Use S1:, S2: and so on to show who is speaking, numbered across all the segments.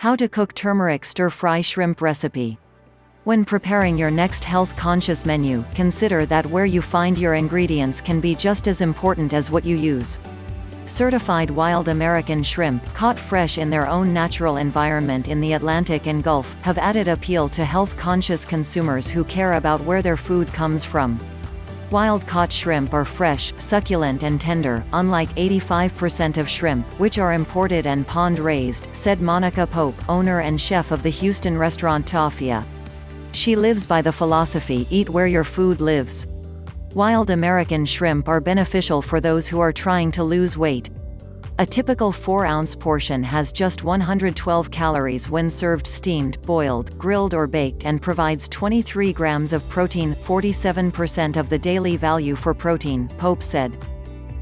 S1: How to cook turmeric stir-fry shrimp recipe. When preparing your next health-conscious menu, consider that where you find your ingredients can be just as important as what you use. Certified wild American shrimp, caught fresh in their own natural environment in the Atlantic and Gulf, have added appeal to health-conscious consumers who care about where their food comes from. Wild-caught shrimp are fresh, succulent and tender, unlike 85% of shrimp, which are imported and pond-raised, said Monica Pope, owner and chef of the Houston restaurant Tafia. She lives by the philosophy, eat where your food lives. Wild American shrimp are beneficial for those who are trying to lose weight, a typical 4-ounce portion has just 112 calories when served steamed, boiled, grilled or baked and provides 23 grams of protein, 47% of the daily value for protein, Pope said.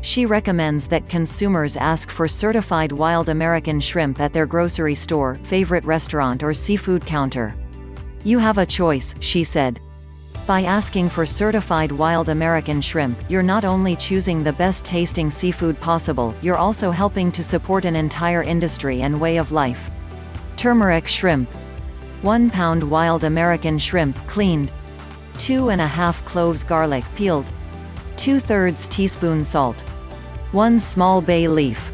S1: She recommends that consumers ask for certified wild American shrimp at their grocery store, favorite restaurant or seafood counter. You have a choice, she said. By asking for certified wild American shrimp, you're not only choosing the best tasting seafood possible, you're also helping to support an entire industry and way of life. Turmeric shrimp. 1 pound wild American shrimp, cleaned. 2 and a half cloves garlic, peeled. 2 thirds teaspoon salt. 1 small bay leaf.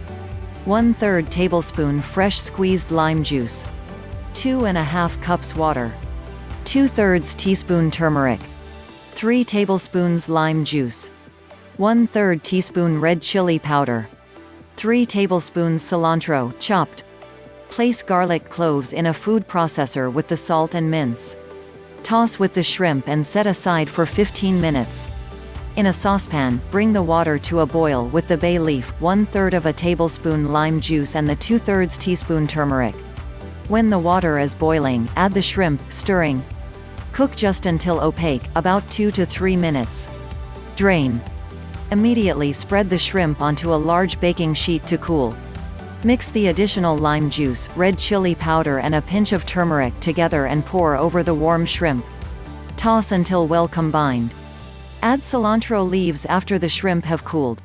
S1: 1 third tablespoon fresh squeezed lime juice. 2 and a half cups water. 2 thirds teaspoon turmeric, 3 tablespoons lime juice, 1 3rd teaspoon red chili powder, 3 tablespoons cilantro, chopped. Place garlic cloves in a food processor with the salt and mince. Toss with the shrimp and set aside for 15 minutes. In a saucepan, bring the water to a boil with the bay leaf, 1 third of a tablespoon lime juice and the 2 thirds teaspoon turmeric. When the water is boiling, add the shrimp, stirring, Cook just until opaque, about 2 to 3 minutes. Drain. Immediately spread the shrimp onto a large baking sheet to cool. Mix the additional lime juice, red chili powder and a pinch of turmeric together and pour over the warm shrimp. Toss until well combined. Add cilantro leaves after the shrimp have cooled.